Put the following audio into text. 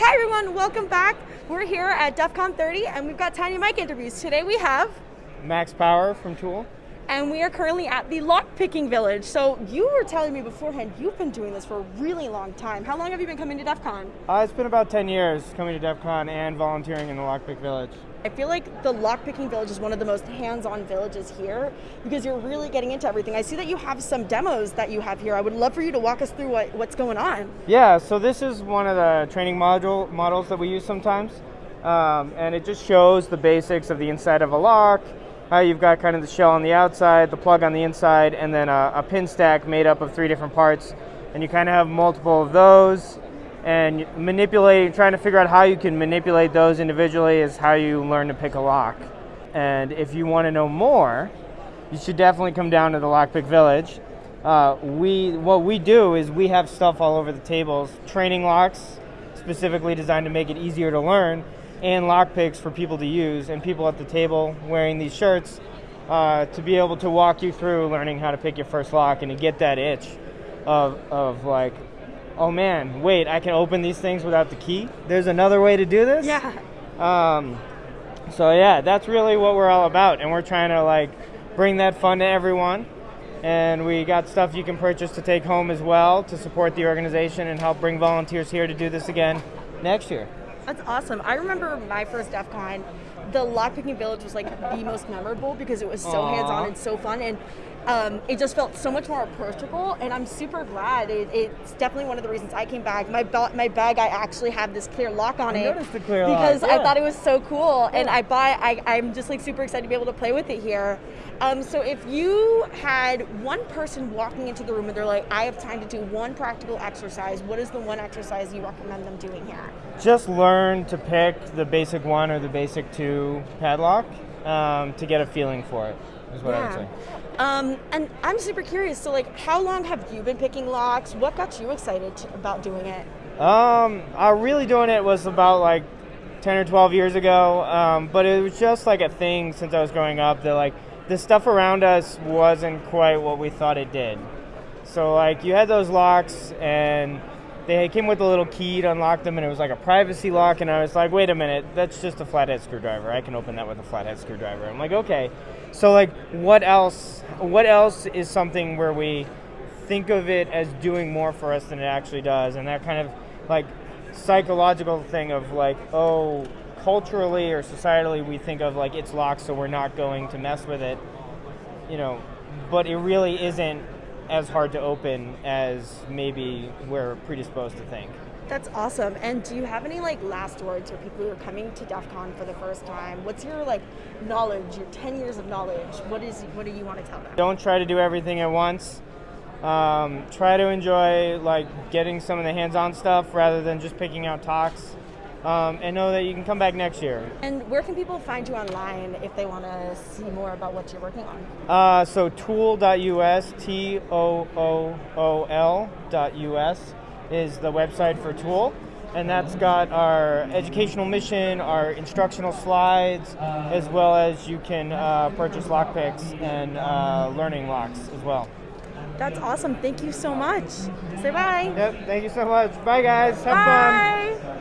Hi everyone, welcome back. We're here at DEF CON 30 and we've got Tiny Mike interviews. Today we have, Max Power from TOOOL. And we are currently at the Lockpicking Village. So you were telling me beforehand, you've been doing this for a really long time. How long have you been coming to DEF CON? Uh, it's been about 10 years coming to DEF CON and volunteering in the Lockpick Village. I feel like the Lockpicking Village is one of the most hands-on villages here because you're really getting into everything. I see that you have some demos that you have here. I would love for you to walk us through what, what's going on. Yeah, so this is one of the training module models that we use sometimes. Um, and it just shows the basics of the inside of a lock, how you've got kind of the shell on the outside, the plug on the inside, and then a, a pin stack made up of three different parts. And you kind of have multiple of those. And manipulating, trying to figure out how you can manipulate those individually is how you learn to pick a lock. And if you want to know more, you should definitely come down to the Lockpick Village. Uh, we what we do is we have stuff all over the tables, training locks specifically designed to make it easier to learn, and lock picks for people to use, and people at the table wearing these shirts uh, to be able to walk you through learning how to pick your first lock and to get that itch of of like, oh man, wait, I can open these things without the key. There's another way to do this. Yeah. Um, so yeah, that's really what we're all about, and we're trying to like bring that fun to everyone. And we got stuff you can purchase to take home as well to support the organization and help bring volunteers here to do this again next year. That's awesome. I remember my first DEF CON, the lockpicking village was like the most memorable because it was so hands-on and so fun and um, it just felt so much more approachable and I'm super glad. It, it's definitely one of the reasons I came back. My, ba- my bag, I actually have this clear lock on I it. noticed the clear lock, Because I thought it was so cool and I buy, I, I'm just like super excited to be able to play with it here. Um, so if you had one person walking into the room and they're like, I have time to do one practical exercise, what is the one exercise you recommend them doing here? Just learn to pick the basic one or the basic two padlock um, to get a feeling for it. Is what I would say. Um, and I'm super curious. So, like, how long have you been picking locks? What got you excited to, about doing it? Um, I really doing it was about like 10 or 12 years ago, um, but it was just like a thing since I was growing up that like the stuff around us wasn't quite what we thought it did. So like you had those locks and they came with a little key to unlock them and it was like a privacy lock and I was like, wait a minute, that's just a flathead screwdriver. I can open that with a flathead screwdriver. I'm like, okay. So like what else what else is something where we think of it as doing more for us than it actually does and that kind of like psychological thing of like oh culturally or societally we think of like it's locked so we're not going to mess with it you know but it really isn't as hard to open as maybe we're predisposed to think That's awesome. And do you have any like last words for people who are coming to DEF CON for the first time? What's your like knowledge, your 10 years of knowledge? What is what do you want to tell them? don't try to do everything at once um, try to enjoy like getting some of the hands-on stuff rather than just picking out talks um, and know that you can come back next year And where can people find you online if they want to see more about what you're working on? Uh, so toool.us, T O O O L dot US is the website for TOOOL. And that's got our educational mission, our instructional slides, as well as you can uh, purchase lockpicks and uh, learning locks as well. That's awesome. Thank you so much. Say bye. Yep, thank you so much. Bye, guys. Have fun. Bye.